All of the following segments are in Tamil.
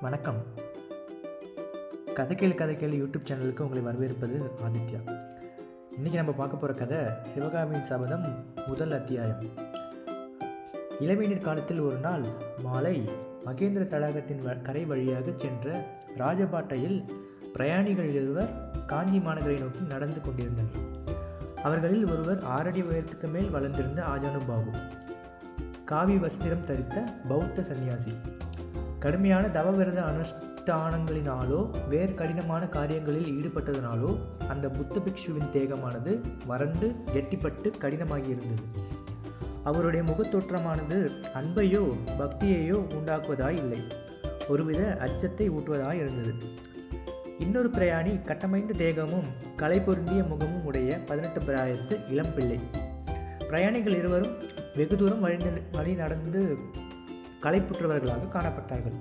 வணக்கம். கதை கேளு கதை கேளு யூடியூப் சேனலுக்கு உங்களை வரவேற்பது ஆதித்யா. இன்றைக்கி நம்ம பார்க்க போகிற கதை சிவகாமியின் சபதம் முதல் அத்தியாயம். இளவேநீர் காலத்தில் ஒரு நாள் மாலை மகேந்திர தடாகத்தின் வ- கரை வழியாக சென்ற ராஜபாட்டையில் பிரயாணிகள் இருவர் காஞ்சி மாநகரை நோக்கி நடந்து கொண்டிருந்தனர். அவர்களில் ஒருவர் ஆறடி உயரத்துக்கு மேல் வளர்ந்திருந்த ஆஜானு பாபு காவி வஸ்திரம் தரித்த பௌத்த சந்நியாசி. கடுமையான தவவிரத அனுஷ்டானங்களினாலோ வேறு கடினமான காரியங்களில் ஈடுபட்டதனாலோ அந்த புத்த பிக்ஷுவின் தேகமானது வறண்டு கெட்டிப்பட்டு கடினமாகி இருந்தது அவருடைய முகத்தோற்றமானது அன்பையோ பக்தியையோ உண்டாக்குவதாய் இல்லை. ஒருவித அச்சத்தை ஊட்டுவதாய் இருந்தது. இன்னொரு பிரயாணி கட்டமைந்த தேகமும் கலை பொருந்திய முகமும் உடைய பதினெட்டு பிராயத்து இளம்பிள்ளை. பிரயாணிகள் இருவரும் வெகு தூரம் வழி வழி நடந்து களைப்புற்றவர்களாக காணப்பட்டார்கள்.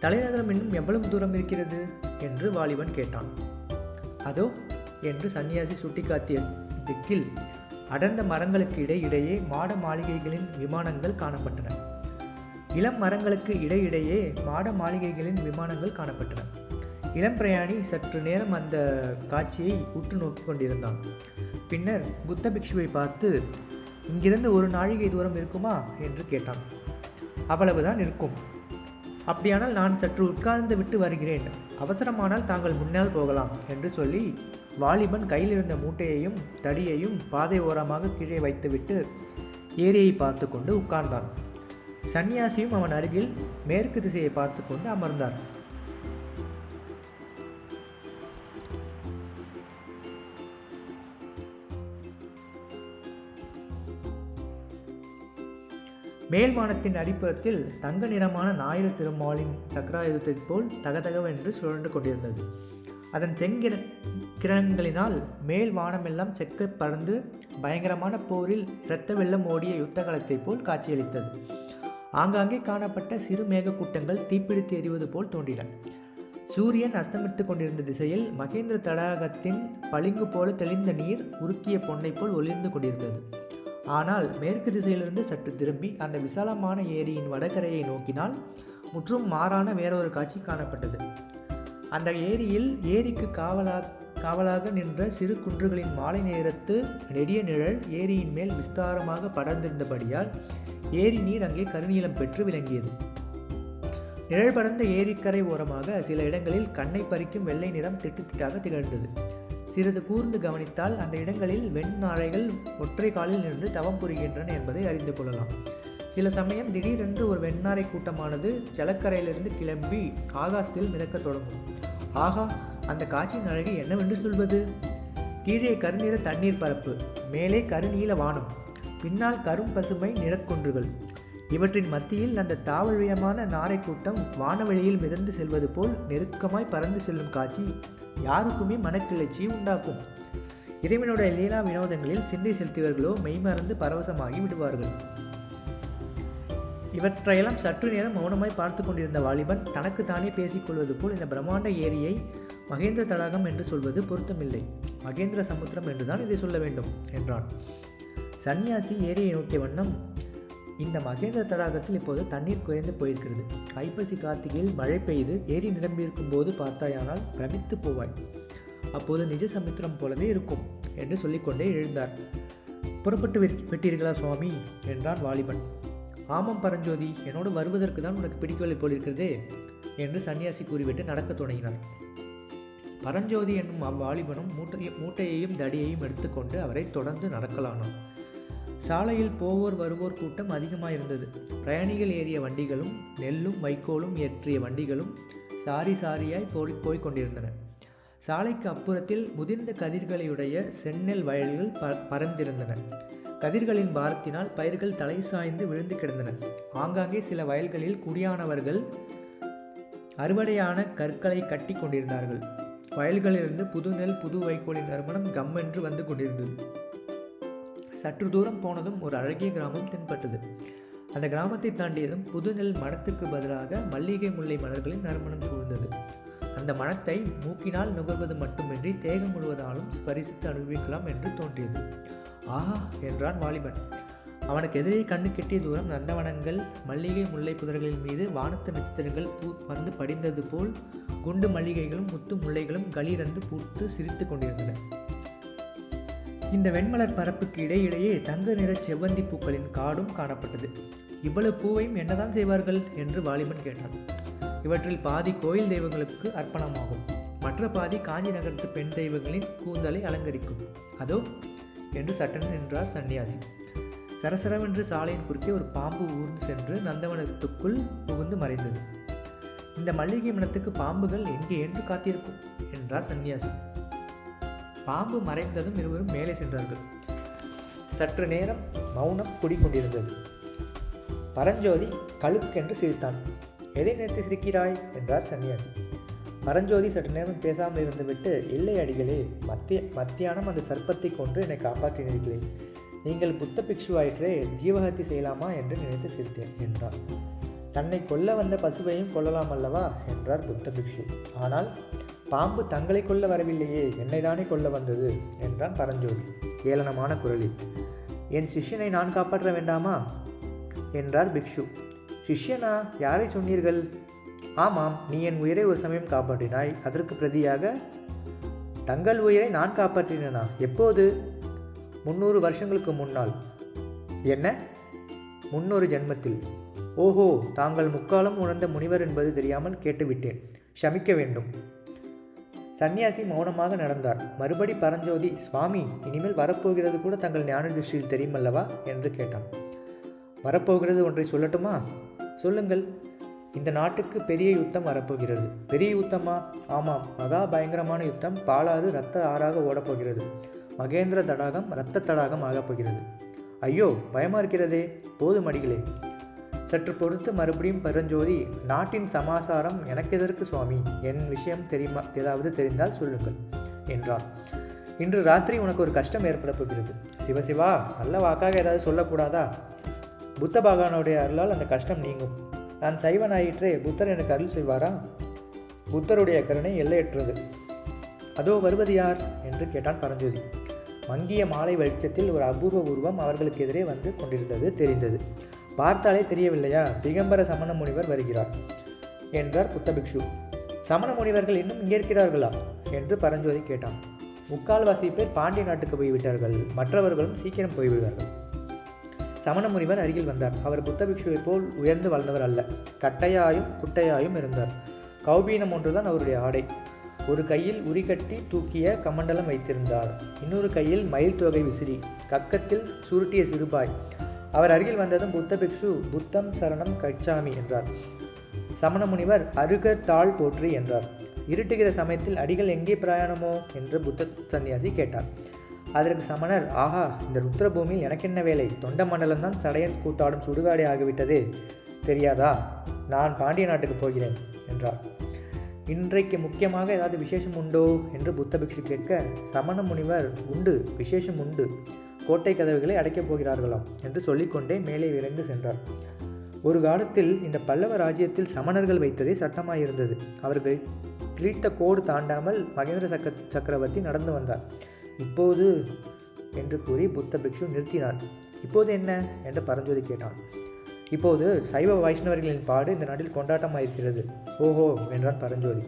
தலைநகரம் இன்னும் எவ்வளவு தூரம் இருக்கிறது? என்று வாலிபன் கேட்டான். அதோ என்று சன்னியாசி சுட்டிக்காட்டிய திக்கில் அடர்ந்த மரங்களுக்கு இடையிடையே மாட மாளிகைகளின் விமானங்கள் காணப்பட்டன. இளம் மரங்களுக்கு இடையிடையே மாட மாளிகைகளின் விமானங்கள் காணப்பட்டன. இளம் பிரயாணி சற்று நேரம் அந்த காட்சியை உற்று நோக்கி கொண்டிருந்தான். பின்னர் புத்த பிக்ஷுவை பார்த்து இங்கிருந்து ஒரு நாழிகை தூரம் இருக்குமா? என்று கேட்டான். அவ்வளவுதான் இருக்கும். அப்படியானால் நான் சற்று உட்கார்ந்து விட்டு வருகிறேன். அவசரமானால் தாங்கள் முன்னால் போகலாம் என்று சொல்லி வாலிபன் கையில் இருந்த மூட்டையையும் தடியையும் பாதை ஓரமாக கீழே வைத்துவிட்டு ஏரியை பார்த்து கொண்டு உட்கார்ந்தான். சன்னியாசியும் அவன் அருகில் மேற்கு திசையை பார்த்து கொண்டு அமர்ந்தார். மேல்வானத்தின் அடிப்புறத்தில் தங்க நிறமான ஞாயிறு திருமாலின் சக்கராயுதத்தைப் போல் தகதகவென்று சுழன்று கொண்டிருந்தது. அதன் செங்கிர கிரணங்களினால் மேல் வானமெல்லாம் செக்க பறந்து பயங்கரமான போரில் இரத்த வெள்ளம் ஓடிய யுத்த போல் காட்சியளித்தது. ஆங்காங்கே காணப்பட்ட சிறு மேகக்கூட்டங்கள் தீப்பிடித்து எறிவது போல் தோன்றின. சூரியன் அஸ்தமித்து கொண்டிருந்த திசையில் மகேந்திர தடாகத்தின் பளிங்கு போல தெளிந்த நீர் உருக்கிய பொன்னை போல் ஒளிர்ந்து கொண்டிருந்தது. ஆனால் மேற்கு திசையிலிருந்து சற்று திரும்பி அந்த விசாலமான ஏரியின் வடகரையை நோக்கினால் முற்றும் மாறான வேறொரு காட்சி காணப்பட்டது. அந்த ஏரியில் ஏரிக்கு காவலாக காவலாக நின்ற சிறு குன்றுகளின் மாலை நேரத்து நெடிய நிழல் ஏரியின் மேல் விஸ்தாரமாக படர்ந்திருந்தபடியால் ஏரி நீர் அங்கே கருநீளம் பெற்று விளங்கியது. நிழல் படர்ந்த ஏரிக்கரை ஓரமாக சில இடங்களில் கண்ணை பறிக்கும் வெள்ளை நிறம் திட்டுத்திட்டாக திகழ்ந்தது. சிறிது கூர்ந்து கவனித்தால் அந்த இடங்களில் வெண்ணாழைகள் ஒற்றை காலில் நின்று தவம் புரிகின்றன என்பதை அறிந்து கொள்ளலாம். சில சமயம் திடீரென்று ஒரு வெண்ணாரை கூட்டமானது ஜலக்கரையிலிருந்து கிளம்பி ஆகாசத்தில் மிதக்கத் தொடங்கும். ஆகா அந்த காட்சியின் அழகு என்னவென்று சொல்வது? கீழே கருநீர தண்ணீர் பரப்பு மேலே கருநீல வானம் பின்னால் கரும் பசுமை நிறக்குன்றுகள். இவற்றின் மத்தியில் அந்த தாவழியமான நாரை கூட்டம் வானவெளியில் மிதந்து செல்வது போல் நெருக்கமாய் பறந்து செல்லும் காட்சி யாருக்குமே மனக்கிளர்ச்சியை உண்டாக்கும். இறைவனுடைய லீலா வினோதங்களில் சிந்தை செலுத்தியவர்களோ மெய்மறந்து பரவசமாகி விடுவார்கள். இவற்றையெல்லாம் சற்று நேரம் மௌனமாய் பார்த்து கொண்டிருந்த வாலிபன் தனக்கு தானே பேசிக்கொள்வது போல் இந்த பிரம்மாண்ட ஏரியை மகேந்திர தடாகம் என்று சொல்வது பொருத்தமில்லை. மகேந்திர சமுத்திரம் என்றுதான் இதை சொல்ல வேண்டும் என்றான். சன்னியாசி ஏரியை நோக்கிய வண்ணம் இந்த மகேந்திர தடாகத்தில் இப்போது தண்ணீர் குறைந்து போயிருக்கிறது. ஐப்பசி கார்த்திகையில் மழை பெய்து ஏரி நிரம்பியிருக்கும் போது பார்த்தாயானால் பிரமித்து போவாய். அப்போது நிஜ சமுத்திரம் போலவே இருக்கும் என்று சொல்லிக்கொண்டே எழுந்தார். புறப்பட்டு விட்- விட்டீர்களா சுவாமி? என்றான் வாலிபன். ஆமாம் பரஞ்சோதி என்னோடு வருவதற்கு தான் உனக்கு பிடிக்கவில்லை போலிருக்கிறதே என்று சன்னியாசி கூறிவிட்டு நடக்கத் தொடங்கினார் பரஞ்சோதி என்னும் அவ்வாலிபனும் மூட்டை மூட்டையையும் தடியையும் எடுத்துக்கொண்டு அவரை தொடர்ந்து நடக்கலானான். சாலையில் போவோர் வருவோர் கூட்டம் அதிகமாக இருந்தது பிரயாணிகள் ஏறிய வண்டிகளும் நெல்லும் வைக்கோலும் ஏற்றிய வண்டிகளும் சாரி சாரியாய் போய் போய்கொண்டிருந்தன சாலைக்கு அப்புறத்தில் முதிர்ந்த கதிர்களையுடைய செந்நெல் வயல்கள் ப பறந்திருந்தன. கதிர்களின் பாரத்தினால் பயிர்கள் தலை சாய்ந்து விழுந்து கிடந்தன. ஆங்காங்கே சில வயல்களில் குடியானவர்கள் அறுவடையான கற்களை கட்டி கொண்டிருந்தார்கள். வயல்களிலிருந்து புது நெல் புது வைக்கோலின் நறுமணம் கம்மென்று வந்து கொண்டிருந்தது. சற்று தூரம் போனதும் ஒரு அழகிய கிராமம் தென்பட்டது. அந்த கிராமத்தை தாண்டியதும் புது நெல் பதிலாக மல்லிகை முல்லை மலர்களின் நறுமணம் சூழ்ந்தது. அந்த மனத்தை மூக்கினால் நுகர்வது மட்டுமின்றி தேகம் முழுவதாலும் ஸ்பரிசித்து அனுபவிக்கலாம் என்று தோன்றியது. ஆஹா என்றான் வாலிபன். அவனுக்கு எதிரே கண்ணு கெட்டிய தூரம் நந்தவனங்கள் மல்லிகை முல்லை புதர்களின் மீது வானத்து நட்சத்திரங்கள் பூ வந்து படிந்தது போல் குண்டு மல்லிகைகளும் முத்து முல்லைகளும் களீரென்று பூத்து சிரித்து கொண்டிருந்தன. இந்த வெண்மலர் பரப்புக்கு இடையிடையே தங்க நிற செவ்வந்தி பூக்களின் காடும் காணப்பட்டது. இவ்வளவு பூவையும் என்னதான் செய்வார்கள்? என்று வாலிபன் கேட்டான். இவற்றில் பாதி கோயில் தெய்வங்களுக்கு அர்ப்பணமாகும். மற்ற பாதி காஞ்சி நகரத்து பெண் தெய்வங்களின் கூந்தலை அலங்கரிக்கும். அதோ என்று சட்டன் நின்றார் சன்னியாசி. சரசரவென்று சாலையின் குறுக்கே ஒரு பாம்பு ஊர்ந்து சென்று நந்தவனத்துக்குள் புகுந்து மறைந்தது. இந்த மல்லிகை மனத்துக்கு பாம்புகள் எங்கே என்று காத்திருக்கும் என்றார் சன்னியாசி. பாம்பு மறைந்ததும் இருவரும் மேலே சென்றார்கள். சற்று நேரம் மௌனம் குடிக்கொண்டிருந்தது. பரஞ்சோதி கழுக்கென்று சிரித்தான். எதை நினைத்து சிரிக்கிறாய்? என்றார் சன்னியாசி. பரஞ்சோதி சற்று நேரம் பேசாமல் இருந்துவிட்டு இல்லை அடிகளே மத்திய மத்தியானம் அந்த சர்ப்பத்தை கொன்று என்னை காப்பாற்றினீர்களே. நீங்கள் புத்த பிக்ஷுவாயிற்றே ஜீவகத்தி செய்யலாமா? என்று நினைத்து சிரித்தேன் என்றார் தன்னை கொல்ல வந்த பசுவையும் கொல்லலாம் அல்லவா? என்றார் புத்த பிக்ஷு. ஆனால் பாம்பு தங்களை கொல்ல வரவில்லையே என்னை தானே கொல்ல வந்தது? என்றான் பரஞ்சோதி ஏளனமான குரலில். என் சிஷ்யனை நான் காப்பாற்ற வேண்டாமா? என்றார் பிக்ஷு. சிஷ்யனா யாரை சொன்னீர்கள்? ஆமாம் நீ என் உயிரை ஒரு சமயம் காப்பாற்றினாய் அதற்கு பிரதியாக தங்கள் உயிரை நான் காப்பாற்றினேனா? எப்போது? முந்நூறு வருஷங்களுக்கு முன்னால். என்ன? முன்னொரு ஜென்மத்தில். ஓஹோ தாங்கள் முக்காலம் உணர்ந்த முனிவர் என்பது தெரியாமல் கேட்டுவிட்டேன். ஷமிக்க வேண்டும். சன்னியாசி மௌனமாக நடந்தார். மறுபடி பரஞ்சோதி சுவாமி இனிமேல் வரப்போகிறது கூட தங்கள் ஞான திருஷ்டியில் தெரியுமல்லவா? என்று கேட்டான். வரப்போகிறது ஒன்றை சொல்லட்டுமா? சொல்லுங்கள். இந்த நாட்டுக்கு பெரிய யுத்தம் வரப்போகிறது. பெரிய யுத்தமா? ஆமாம். மகா பயங்கரமான யுத்தம். பாலாறு இரத்த ஆறாக ஓடப்போகிறது. மகேந்திர தடாகம் இரத்த தடாகம் ஆகப் போகிறது ஐயோ பயமா இருக்கிறதே. போதும் அடிகளே. சற்று பொறுத்து மறுபடியும் பரஞ்சோதி நாட்டின் சமாசாரம் எனக்கு எதற்கு சுவாமி? என் விஷயம் தெரியுமா? ஏதாவது தெரிந்தால் சொல்லுங்கள் என்றார் இன்று ராத்திரி உனக்கு ஒரு கஷ்டம் ஏற்பட போகிறது. சிவசிவா நல்ல வாக்காக ஏதாவது சொல்லக்கூடாதா? புத்த பகவானுடைய அருளால் அந்த கஷ்டம் நீங்கும். நான் சைவனாயிற்றே புத்தர் எனக்கு அருள் செய்வாரா? புத்தருடைய கருணை எல்லையற்றது. அதோ வருவது யார்? என்று கேட்டான் பரஞ்சோதி. மங்கிய மாலை வெளிச்சத்தில் ஒரு அபூர்வ உருவம் அவர்களுக்கு எதிரே வந்து கொண்டிருந்தது தெரிந்தது. பார்த்தாலே தெரியவில்லையா? திகம்பர சமண முனிவர் வருகிறார் என்றார் புத்தபிக்ஷு. சமண முனிவர்கள் இன்னும் இங்கே இருக்கிறார்களா? என்று பரஞ்சோதி கேட்டான். முக்கால்வாசி பேர் பாண்டிய நாட்டுக்கு போய்விட்டார்கள். மற்றவர்களும் சீக்கிரம் போய்விடுவார்கள். சமண முனிவர் அருகில் வந்தார். அவர் புத்தபிக்ஷுவை போல் உயர்ந்து வளர்ந்தவர் அல்ல. கட்டையாயும் குட்டையாயும் இருந்தார். கௌபீனம் ஒன்றுதான் அவருடைய ஆடை. ஒரு கையில் உரிகட்டி தூக்கிய கமண்டலம் வைத்திருந்தார். இன்னொரு கையில் மயில் தொகை விசிறி. கக்கத்தில் சுருட்டிய சிறுபாய். அவர் அருகில் வந்ததும் புத்த பிக்ஷு புத்தம் சரணம் கச்சாமி என்றார். சமண முனிவர் அருகர் தாழ் போற்றி என்றார். இருட்டுகிற சமயத்தில் அடிகள் எங்கே பிரயாணமோ? என்று புத்த சன்னியாசி கேட்டார். அதற்கு சமணர் ஆஹா இந்த ருத்ரபூமியில் எனக்கென்ன வேலை? தொண்ட மண்டலம்தான் சடையன் கூத்தாடும் சுடுகாடே ஆகிவிட்டது. தெரியாதா? நான் பாண்டிய நாட்டுக்கு போகிறேன் என்றார். இன்றைக்கு முக்கியமாக ஏதாவது விசேஷம் உண்டோ? என்று புத்த பிக்ஷு கேட்க சமண முனிவர் உண்டு விசேஷம் உண்டு. கோட்டை கதவுகளை அடைக்கப் போகிறார்களாம் என்று சொல்லிக்கொண்டே மேலே விரைந்து சென்றார். ஒரு காலத்தில் இந்த பல்லவ ராஜ்யத்தில் சமணர்கள் வைத்ததே சட்டமாயிருந்தது. அவர்கள் கிழித்த கோடு தாண்டாமல் மகேந்திர சக்கர சக்கரவர்த்தி நடந்து வந்தார். இப்போது என்று கூறி புத்த பிக்ஷு நிறுத்தினார். இப்போது என்ன? என்று பரஞ்சோதி கேட்டான். இப்போது சைவ வைஷ்ணவர்களின் பாடு இந்த நாட்டில் கொண்டாட்டமாயிருக்கிறது. ஓஹோ! என்றான் பரஞ்சோதி.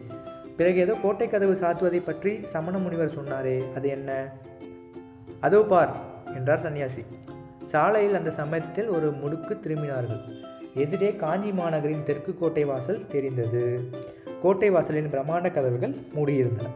பிறகு ஏதோ கோட்டை கதவு சாத்துவதை பற்றி சமண முனிவர் சொன்னாரே அது என்ன? அதோ பார் என்றார் சன்னியாசி. சாலையில் அந்த சமயத்தில் ஒரு முடுக்கு திரும்பினார்கள். எதிரே காஞ்சி மாநகரின் தெற்கு கோட்டை வாசல் தெரிந்தது. கோட்டை வாசலின் பிரம்மாண்ட கதவுகள் மூடியிருந்தன.